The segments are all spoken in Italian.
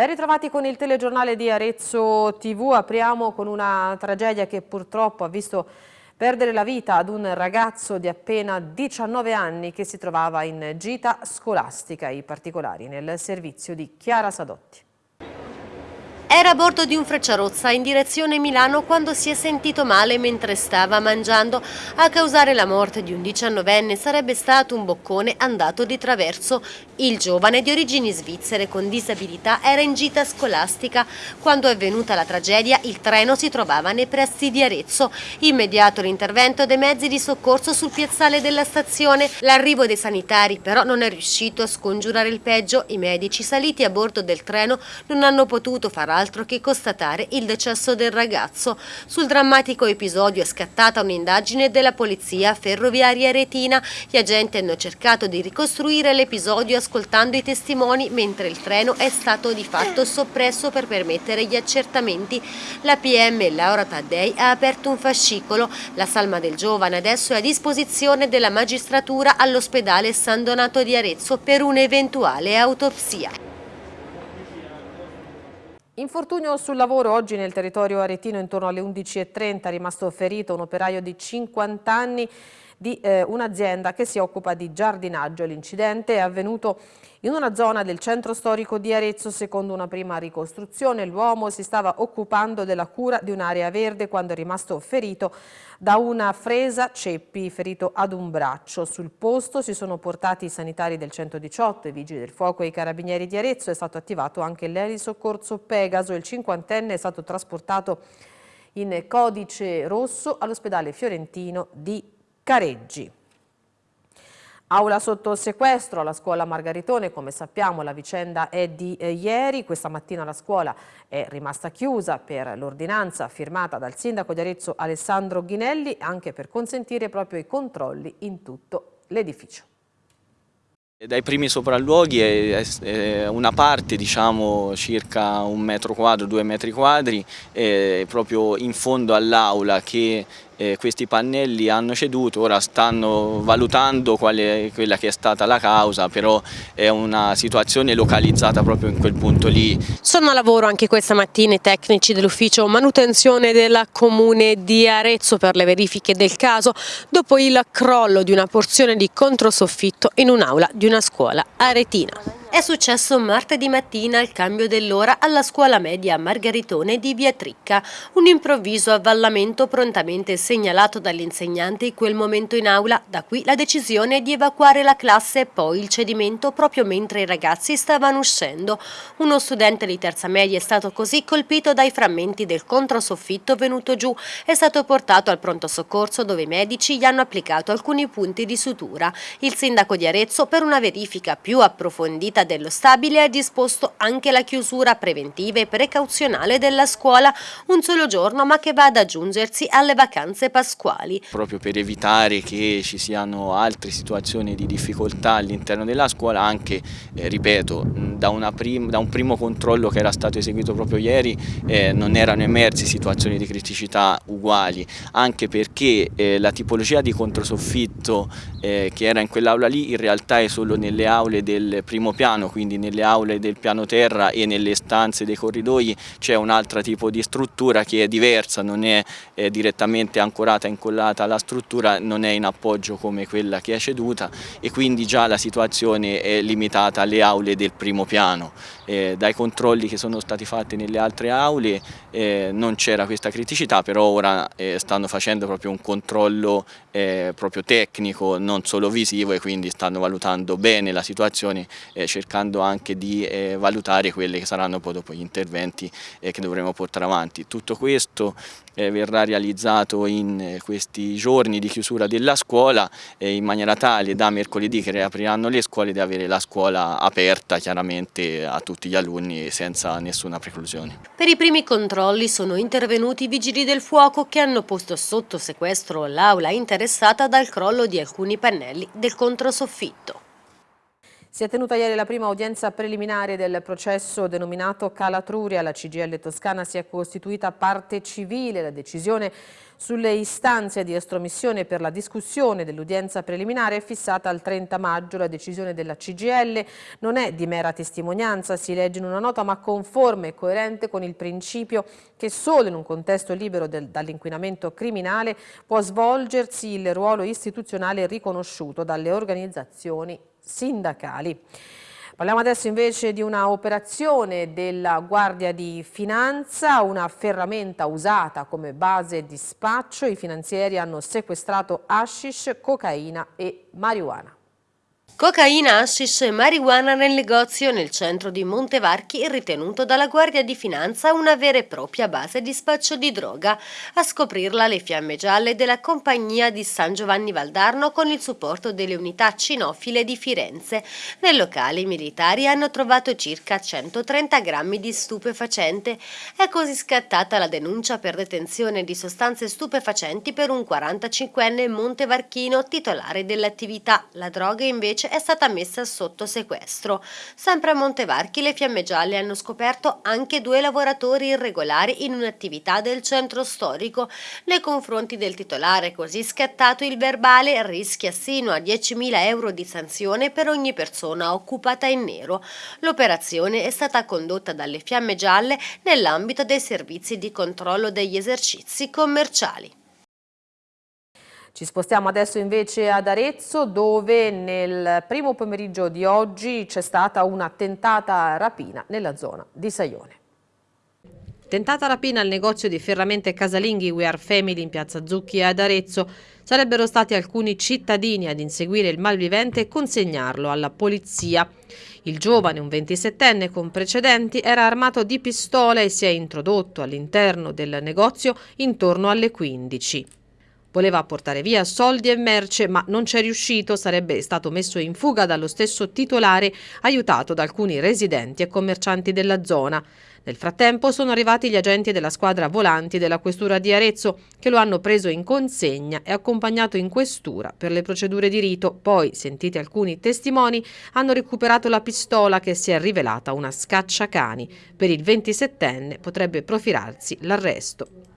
Ben ritrovati con il telegiornale di Arezzo TV, apriamo con una tragedia che purtroppo ha visto perdere la vita ad un ragazzo di appena 19 anni che si trovava in gita scolastica, i particolari nel servizio di Chiara Sadotti. Era a bordo di un Frecciarozza in direzione Milano quando si è sentito male mentre stava mangiando. A causare la morte di un diciannovenne sarebbe stato un boccone andato di traverso. Il giovane di origini svizzere con disabilità era in gita scolastica. Quando è avvenuta la tragedia il treno si trovava nei pressi di Arezzo. Immediato l'intervento dei mezzi di soccorso sul piazzale della stazione. L'arrivo dei sanitari però non è riuscito a scongiurare il peggio. I medici saliti a bordo del treno non hanno potuto far altro altro che constatare il decesso del ragazzo. Sul drammatico episodio è scattata un'indagine della polizia ferroviaria retina. Gli agenti hanno cercato di ricostruire l'episodio ascoltando i testimoni mentre il treno è stato di fatto soppresso per permettere gli accertamenti. La PM Laura Taddei ha aperto un fascicolo. La salma del giovane adesso è a disposizione della magistratura all'ospedale San Donato di Arezzo per un'eventuale autopsia. Infortunio sul lavoro oggi nel territorio aretino intorno alle 11.30 è rimasto ferito un operaio di 50 anni di eh, un'azienda che si occupa di giardinaggio. L'incidente è avvenuto in una zona del centro storico di Arezzo, secondo una prima ricostruzione, l'uomo si stava occupando della cura di un'area verde quando è rimasto ferito da una fresa ceppi, ferito ad un braccio. Sul posto si sono portati i sanitari del 118, i vigili del fuoco e i carabinieri di Arezzo. È stato attivato anche l'elisoccorso Pegaso. Il cinquantenne è stato trasportato in codice rosso all'ospedale fiorentino di Careggi. Aula sotto sequestro alla scuola Margaritone, come sappiamo la vicenda è di eh, ieri, questa mattina la scuola è rimasta chiusa per l'ordinanza firmata dal sindaco di Arezzo Alessandro Ghinelli anche per consentire proprio i controlli in tutto l'edificio. Dai primi sopralluoghi è, è una parte, diciamo circa un metro quadro, due metri quadri, proprio in fondo all'aula che eh, questi pannelli hanno ceduto, ora stanno valutando quale, quella che è stata la causa, però è una situazione localizzata proprio in quel punto lì. Sono a lavoro anche questa mattina i tecnici dell'ufficio manutenzione della comune di Arezzo per le verifiche del caso dopo il crollo di una porzione di controsoffitto in un'aula di una scuola aretina. È successo martedì mattina al cambio dell'ora alla scuola media Margaritone di Via Tricca. Un improvviso avvallamento prontamente segnalato dagli insegnanti in quel momento in aula, da qui la decisione di evacuare la classe e poi il cedimento proprio mentre i ragazzi stavano uscendo. Uno studente di terza media è stato così colpito dai frammenti del controsoffitto venuto giù. È stato portato al pronto soccorso dove i medici gli hanno applicato alcuni punti di sutura. Il sindaco di Arezzo per una verifica più approfondita Giunta dello Stabile ha disposto anche la chiusura preventiva e precauzionale della scuola un solo giorno ma che va ad aggiungersi alle vacanze pasquali. Proprio per evitare che ci siano altre situazioni di difficoltà all'interno della scuola anche, eh, ripeto, da, da, un primo controllo che era stato eseguito proprio ieri eh, non erano emerse situazioni di criticità uguali anche perché eh, la tipologia di controsoffitto eh, che era in quell'aula lì in realtà è solo nelle aule del primo piano piano, quindi nelle aule del piano terra e nelle stanze dei corridoi c'è un altro tipo di struttura che è diversa, non è eh, direttamente ancorata incollata alla struttura, non è in appoggio come quella che è ceduta e quindi già la situazione è limitata alle aule del primo piano. Eh, dai controlli che sono stati fatti nelle altre aule eh, non c'era questa criticità, però ora eh, stanno facendo proprio un controllo eh, proprio tecnico, non solo visivo e quindi stanno valutando bene la situazione eh, cercando anche di eh, valutare quelli che saranno poi dopo gli interventi eh, che dovremo portare avanti. Tutto questo eh, verrà realizzato in eh, questi giorni di chiusura della scuola eh, in maniera tale da mercoledì che riapriranno le scuole di avere la scuola aperta chiaramente a tutti gli alunni senza nessuna preclusione. Per i primi controlli sono intervenuti i vigili del fuoco che hanno posto sotto sequestro l'aula interessata dal crollo di alcuni pannelli del controsoffitto. Si è tenuta ieri la prima udienza preliminare del processo denominato Calatruria. La CGL Toscana si è costituita parte civile. La decisione sulle istanze di estromissione per la discussione dell'udienza preliminare è fissata al 30 maggio. La decisione della CGL non è di mera testimonianza, si legge in una nota, ma conforme e coerente con il principio che solo in un contesto libero dall'inquinamento criminale può svolgersi il ruolo istituzionale riconosciuto dalle organizzazioni sindacali. Parliamo adesso invece di una operazione della Guardia di Finanza, una ferramenta usata come base di spaccio. I finanzieri hanno sequestrato hashish, cocaina e marijuana. Cocaina, hashish e marijuana nel negozio nel centro di Montevarchi ritenuto dalla Guardia di Finanza una vera e propria base di spaccio di droga. A scoprirla le fiamme gialle della compagnia di San Giovanni Valdarno con il supporto delle unità cinofile di Firenze. Nel locale i militari hanno trovato circa 130 grammi di stupefacente. È così scattata la denuncia per detenzione di sostanze stupefacenti per un 45enne montevarchino titolare dell'attività. La droga invece è stata messa sotto sequestro. Sempre a Montevarchi le Fiamme Gialle hanno scoperto anche due lavoratori irregolari in un'attività del centro storico. Nei confronti del titolare così scattato il verbale rischia sino a 10.000 euro di sanzione per ogni persona occupata in nero. L'operazione è stata condotta dalle Fiamme Gialle nell'ambito dei servizi di controllo degli esercizi commerciali. Ci spostiamo adesso invece ad Arezzo dove nel primo pomeriggio di oggi c'è stata una tentata rapina nella zona di Saione. Tentata rapina al negozio di ferramente casalinghi We Are Family in piazza Zucchi ad Arezzo. Sarebbero stati alcuni cittadini ad inseguire il malvivente e consegnarlo alla polizia. Il giovane, un 27enne con precedenti, era armato di pistola e si è introdotto all'interno del negozio intorno alle 15. Voleva portare via soldi e merce, ma non c'è riuscito, sarebbe stato messo in fuga dallo stesso titolare, aiutato da alcuni residenti e commercianti della zona. Nel frattempo sono arrivati gli agenti della squadra volanti della questura di Arezzo, che lo hanno preso in consegna e accompagnato in questura per le procedure di rito. Poi, sentiti alcuni testimoni, hanno recuperato la pistola che si è rivelata una scacciacani. Per il 27enne potrebbe profilarsi l'arresto.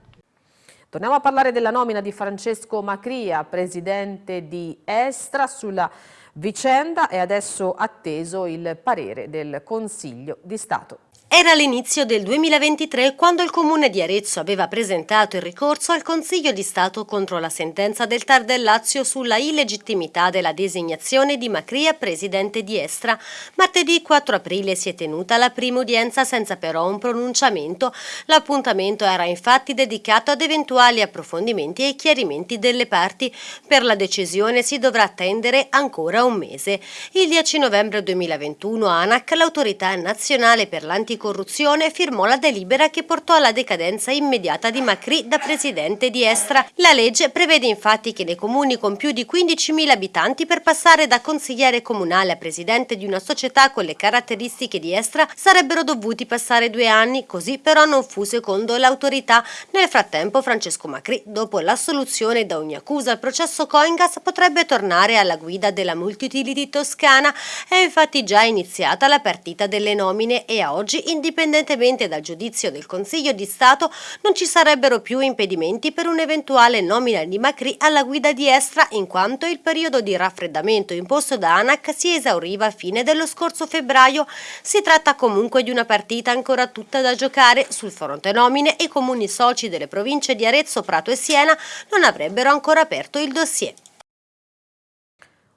Torniamo a parlare della nomina di Francesco Macria, presidente di Estra, sulla vicenda è adesso atteso il parere del Consiglio di Stato. Era l'inizio del 2023 quando il comune di Arezzo aveva presentato il ricorso al Consiglio di Stato contro la sentenza del Tar del Lazio sulla illegittimità della designazione di Macria presidente di Estra. Martedì 4 aprile si è tenuta la prima udienza senza però un pronunciamento. L'appuntamento era infatti dedicato ad eventuali approfondimenti e chiarimenti delle parti. Per la decisione si dovrà attendere ancora un mese. Il 10 novembre 2021 ANAC, l'autorità nazionale per l'anticorruzione anticorruzione firmò la delibera che portò alla decadenza immediata di Macri da presidente di Estra. La legge prevede infatti che nei comuni con più di 15.000 abitanti per passare da consigliere comunale a presidente di una società con le caratteristiche di Estra sarebbero dovuti passare due anni, così però non fu secondo l'autorità. Nel frattempo Francesco Macri, dopo l'assoluzione da ogni accusa al processo Coingas, potrebbe tornare alla guida della multiutility toscana. È infatti già iniziata la partita delle nomine e a oggi indipendentemente dal giudizio del Consiglio di Stato, non ci sarebbero più impedimenti per un'eventuale nomina di Macri alla guida di Estra in quanto il periodo di raffreddamento imposto da ANAC si esauriva a fine dello scorso febbraio. Si tratta comunque di una partita ancora tutta da giocare. Sul fronte nomine i comuni soci delle province di Arezzo, Prato e Siena non avrebbero ancora aperto il dossier.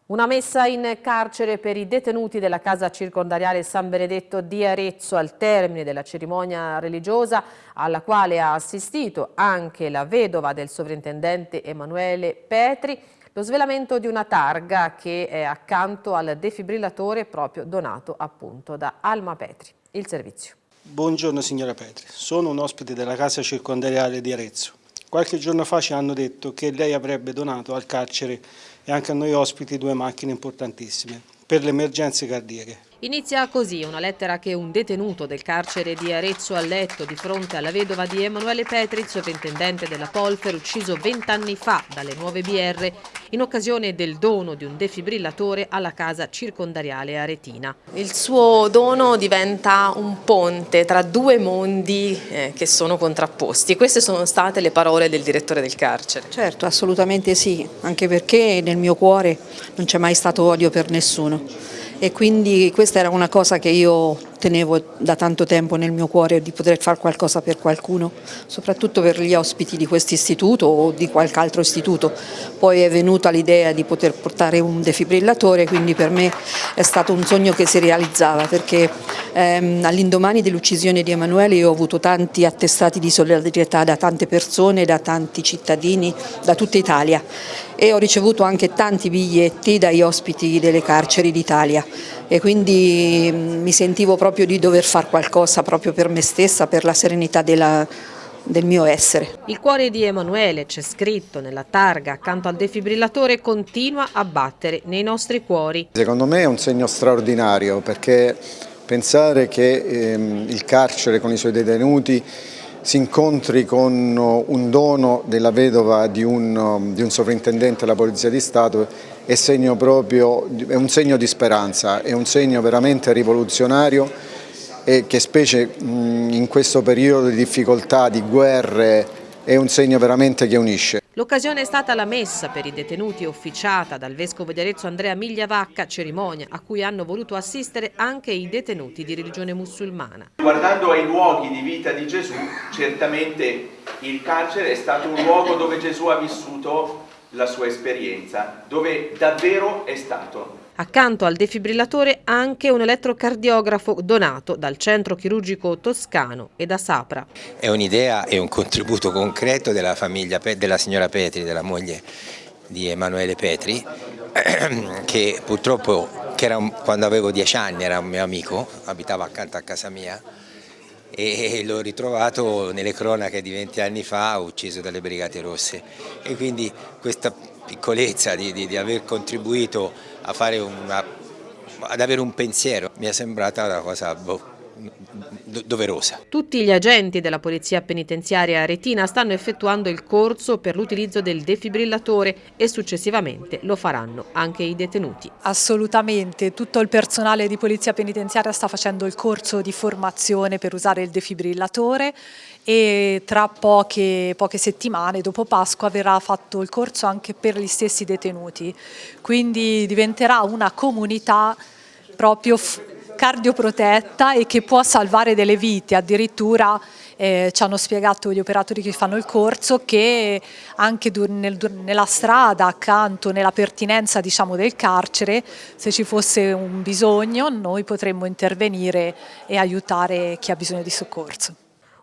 Una messa in carcere per i detenuti della casa circondariale San Benedetto di Arezzo al termine della cerimonia religiosa alla quale ha assistito anche la vedova del sovrintendente Emanuele Petri, lo svelamento di una targa che è accanto al defibrillatore proprio donato appunto da Alma Petri. Il servizio. Buongiorno signora Petri, sono un ospite della casa circondariale di Arezzo. Qualche giorno fa ci hanno detto che lei avrebbe donato al carcere e anche a noi ospiti due macchine importantissime per le emergenze cardiache. Inizia così una lettera che un detenuto del carcere di Arezzo ha letto di fronte alla vedova di Emanuele Petri, sovrintendente della Polfer, ucciso vent'anni fa dalle nuove BR in occasione del dono di un defibrillatore alla casa circondariale aretina. Il suo dono diventa un ponte tra due mondi eh, che sono contrapposti. Queste sono state le parole del direttore del carcere. Certo, assolutamente sì, anche perché nel mio cuore non c'è mai stato odio per nessuno e quindi questa era una cosa che io tenevo da tanto tempo nel mio cuore di poter fare qualcosa per qualcuno, soprattutto per gli ospiti di questo istituto o di qualche altro istituto. Poi è venuta l'idea di poter portare un defibrillatore, quindi per me è stato un sogno che si realizzava perché ehm, all'indomani dell'uccisione di Emanuele io ho avuto tanti attestati di solidarietà da tante persone, da tanti cittadini, da tutta Italia e ho ricevuto anche tanti biglietti dagli ospiti delle carceri d'Italia e quindi mm, mi sentivo proprio di dover fare qualcosa proprio per me stessa, per la serenità della, del mio essere. Il cuore di Emanuele, c'è scritto nella targa accanto al defibrillatore, continua a battere nei nostri cuori. Secondo me è un segno straordinario perché pensare che ehm, il carcere con i suoi detenuti si incontri con un dono della vedova di un, di un sovrintendente della Polizia di Stato è, segno proprio, è un segno di speranza, è un segno veramente rivoluzionario e che specie in questo periodo di difficoltà, di guerre, è un segno veramente che unisce. L'occasione è stata la messa per i detenuti officiata dal Vescovo di Arezzo Andrea Migliavacca, cerimonia a cui hanno voluto assistere anche i detenuti di religione musulmana. Guardando ai luoghi di vita di Gesù, certamente il carcere è stato un luogo dove Gesù ha vissuto la sua esperienza, dove davvero è stato. Accanto al defibrillatore anche un elettrocardiografo donato dal centro chirurgico toscano e da Sapra. È un'idea e un contributo concreto della famiglia della signora Petri, della moglie di Emanuele Petri, che purtroppo che era un, quando avevo dieci anni era un mio amico, abitava accanto a casa mia e l'ho ritrovato nelle cronache di 20 anni fa ucciso dalle Brigate Rosse. E quindi questa piccolezza di, di, di aver contribuito una, ad avere un pensiero mi è sembrata una cosa boh, doverosa. Tutti gli agenti della Polizia Penitenziaria Aretina stanno effettuando il corso per l'utilizzo del defibrillatore e successivamente lo faranno anche i detenuti. Assolutamente, tutto il personale di Polizia Penitenziaria sta facendo il corso di formazione per usare il defibrillatore e tra poche, poche settimane dopo Pasqua verrà fatto il corso anche per gli stessi detenuti, quindi diventerà una comunità proprio cardioprotetta e che può salvare delle vite, addirittura eh, ci hanno spiegato gli operatori che fanno il corso che anche nel, nella strada accanto, nella pertinenza diciamo, del carcere, se ci fosse un bisogno noi potremmo intervenire e aiutare chi ha bisogno di soccorso.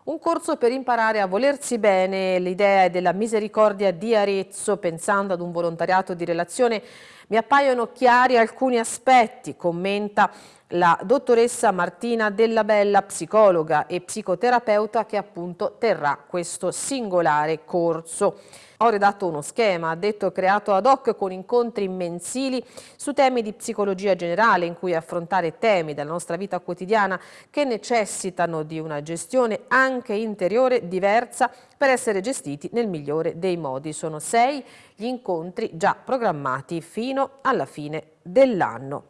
Un corso per imparare a volersi bene, l'idea è della misericordia di Arezzo, pensando ad un volontariato di relazione, mi appaiono chiari alcuni aspetti, commenta la dottoressa Martina Della Bella, psicologa e psicoterapeuta che appunto terrà questo singolare corso. Ho redatto uno schema, ha detto creato ad hoc con incontri mensili su temi di psicologia generale in cui affrontare temi della nostra vita quotidiana che necessitano di una gestione anche interiore diversa per essere gestiti nel migliore dei modi. Sono sei gli incontri già programmati fino alla fine dell'anno.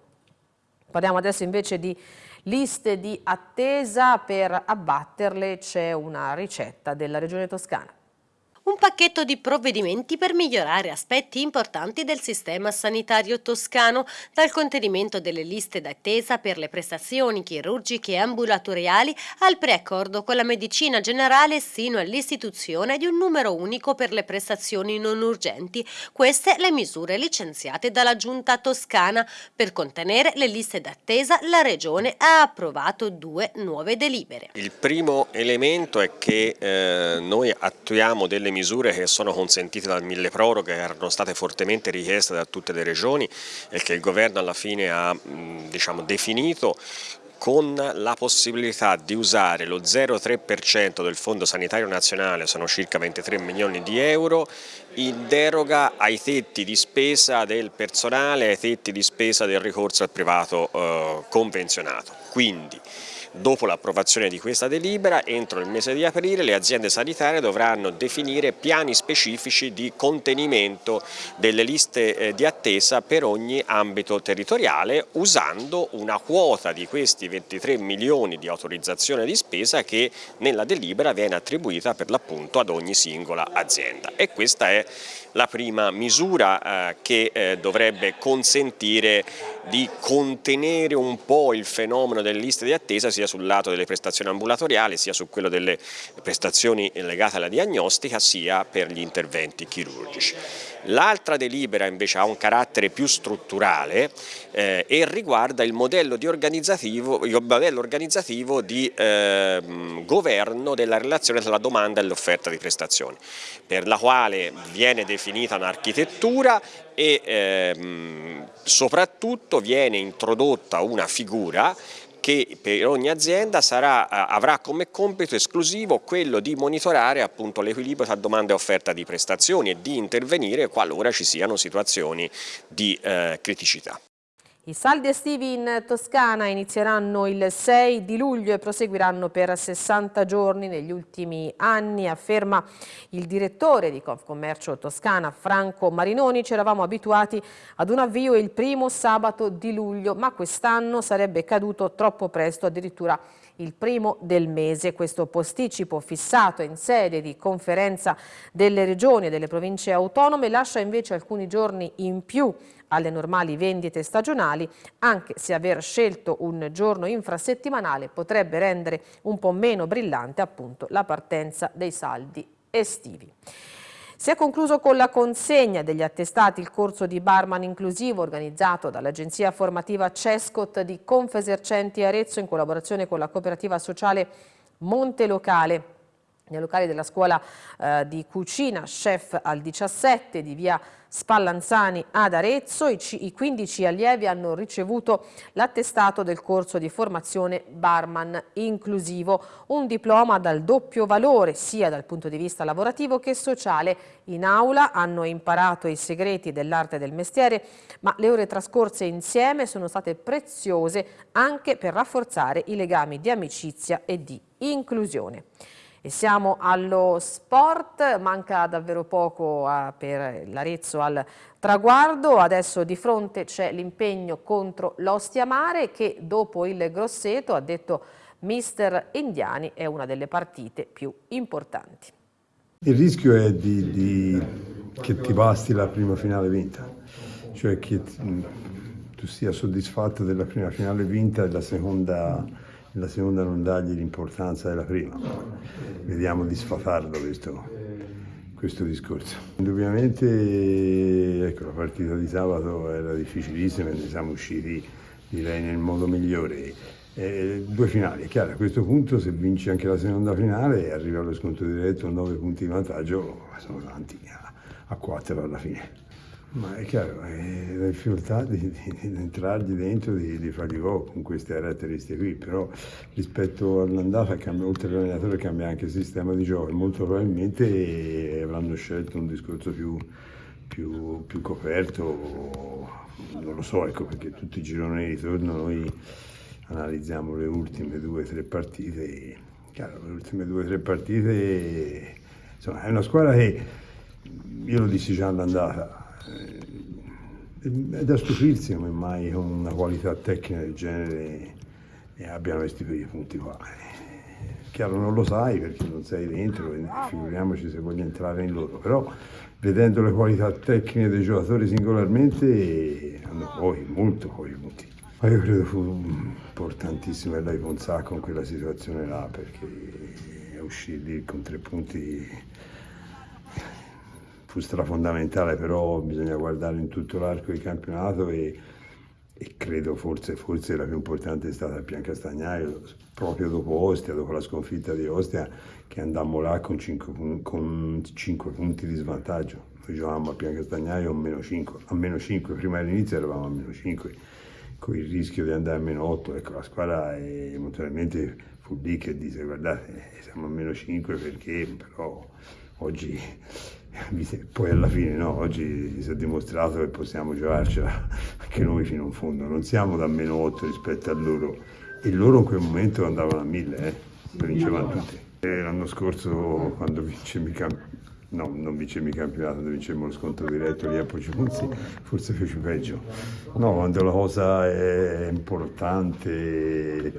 Parliamo adesso invece di liste di attesa, per abbatterle c'è una ricetta della Regione Toscana un pacchetto di provvedimenti per migliorare aspetti importanti del sistema sanitario toscano, dal contenimento delle liste d'attesa per le prestazioni chirurgiche e ambulatoriali al preaccordo con la medicina generale sino all'istituzione di un numero unico per le prestazioni non urgenti. Queste le misure licenziate dalla Giunta toscana. Per contenere le liste d'attesa la Regione ha approvato due nuove delibere. Il primo elemento è che eh, noi attuiamo delle misure che sono consentite dal mille proroghe, che erano state fortemente richieste da tutte le regioni e che il governo alla fine ha diciamo, definito con la possibilità di usare lo 0,3% del Fondo Sanitario Nazionale, sono circa 23 milioni di euro, in deroga ai tetti di spesa del personale, ai tetti di spesa del ricorso al privato eh, convenzionato. Quindi Dopo l'approvazione di questa delibera, entro il mese di aprile le aziende sanitarie dovranno definire piani specifici di contenimento delle liste eh, di attesa per ogni ambito territoriale usando una quota di questi 23 milioni di autorizzazione di spesa che nella delibera viene attribuita per l'appunto ad ogni singola azienda. E questa è la prima misura eh, che eh, dovrebbe consentire di contenere un po' il fenomeno delle liste di attesa sia sul lato delle prestazioni ambulatoriali sia su quello delle prestazioni legate alla diagnostica sia per gli interventi chirurgici. L'altra delibera invece ha un carattere più strutturale eh, e riguarda il modello, organizzativo, il modello organizzativo di eh, governo della relazione tra la domanda e l'offerta di prestazioni, per la quale viene definita un'architettura e ehm, soprattutto viene introdotta una figura che per ogni azienda sarà, eh, avrà come compito esclusivo quello di monitorare l'equilibrio tra domanda e offerta di prestazioni e di intervenire qualora ci siano situazioni di eh, criticità. I saldi estivi in Toscana inizieranno il 6 di luglio e proseguiranno per 60 giorni negli ultimi anni, afferma il direttore di Confcommercio Toscana Franco Marinoni. Ci eravamo abituati ad un avvio il primo sabato di luglio, ma quest'anno sarebbe caduto troppo presto, addirittura il primo del mese. Questo posticipo fissato in sede di conferenza delle regioni e delle province autonome lascia invece alcuni giorni in più alle normali vendite stagionali, anche se aver scelto un giorno infrasettimanale potrebbe rendere un po' meno brillante appunto la partenza dei saldi estivi. Si è concluso con la consegna degli attestati il corso di barman inclusivo organizzato dall'agenzia formativa Cescot di Confesercenti Arezzo in collaborazione con la cooperativa sociale Monte Locale nei locali della scuola eh, di cucina Chef al 17 di via Spallanzani ad Arezzo. I, I 15 allievi hanno ricevuto l'attestato del corso di formazione barman inclusivo, un diploma dal doppio valore sia dal punto di vista lavorativo che sociale. In aula hanno imparato i segreti dell'arte del mestiere, ma le ore trascorse insieme sono state preziose anche per rafforzare i legami di amicizia e di inclusione. E siamo allo sport, manca davvero poco a, per l'Arezzo al traguardo, adesso di fronte c'è l'impegno contro l'Ostia Mare che dopo il Grosseto, ha detto mister Indiani, è una delle partite più importanti. Il rischio è di, di, che ti basti la prima finale vinta, cioè che tu sia soddisfatto della prima finale vinta e la seconda la seconda non dargli l'importanza della prima. Vediamo di sfatarlo questo, questo discorso. Indubbiamente ecco, la partita di sabato era difficilissima e ne siamo usciti direi nel modo migliore. Eh, due finali, è chiaro, a questo punto se vinci anche la seconda finale e arriva allo sconto diretto 9 punti di vantaggio, sono tanti a, a 4 alla fine. Ma è chiaro, è la difficoltà di, di, di entrargli dentro, di, di fargli gol con queste caratteristiche qui, però rispetto all'andata, oltre all'allenatore cambia anche il sistema di gioco molto probabilmente avranno scelto un discorso più, più, più coperto, non lo so, ecco perché tutti i gironi di ritorno noi analizziamo le ultime due o tre partite, chiaro, le ultime due o tre partite, insomma è una squadra che, io lo dissi già all'andata, è da stupirsi come mai con una qualità tecnica del genere abbiano questi punti qua. Chiaro non lo sai perché non sei dentro figuriamoci se voglio entrare in loro, però vedendo le qualità tecniche dei giocatori singolarmente hanno poi molto poi punti. Ma io credo fu importantissimo lei con sacco in quella situazione là perché uscire con tre punti fu strafondamentale, però bisogna guardare in tutto l'arco di campionato e, e credo forse, forse, la più importante è stata il Castagnaio, proprio dopo Ostia, dopo la sconfitta di Ostia, che andammo là con 5, con 5 punti di svantaggio. Noi giocavamo a Piancastagnaio a meno 5, a meno 5, prima dell'inizio eravamo a meno 5 con il rischio di andare a meno 8, ecco la squadra emotivamente fu lì che disse guardate siamo a meno 5 perché però oggi poi alla fine no, oggi si è dimostrato che possiamo giocarcela anche noi fino in fondo, non siamo da meno 8 rispetto a loro e loro in quel momento andavano a 1000, eh, vincevano tutti. L'anno scorso quando i campionati no, non vincemmo il campionato, noi vincemmo lo scontro diretto lì a Pocimunzi, forse feci peggio. No, quando la cosa è importante,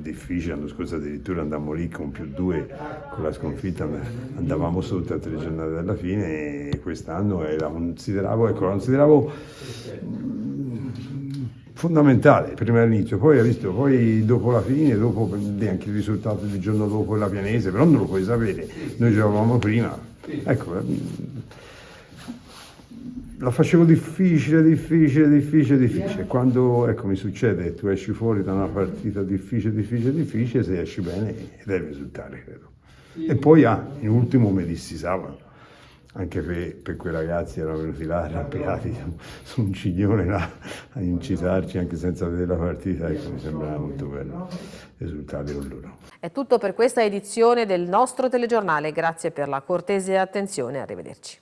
difficile, l'anno scorso addirittura andammo lì con più due con la sconfitta, andavamo sotto a tre giornate dalla fine e quest'anno la consideravo, ecco, la consideravo mm, fondamentale prima dell'inizio, poi hai visto, poi dopo la fine, dopo anche il risultato del giorno dopo la pianese, però non lo puoi sapere, noi giocavamo prima, Ecco, ehm, la facevo difficile, difficile, difficile, difficile. Quando ecco, mi succede, tu esci fuori da una partita difficile, difficile, difficile, se esci bene devi risultare, credo. E poi ah, in ultimo mi dissi sabato, anche per, per, quei ragazzi erano venuti là arrabbiati su, un ciglione là a incitarci anche senza vedere la partita, ecco, mi sembrava molto bello risultati con loro. È tutto per questa edizione del nostro telegiornale, grazie per la cortese attenzione, arrivederci.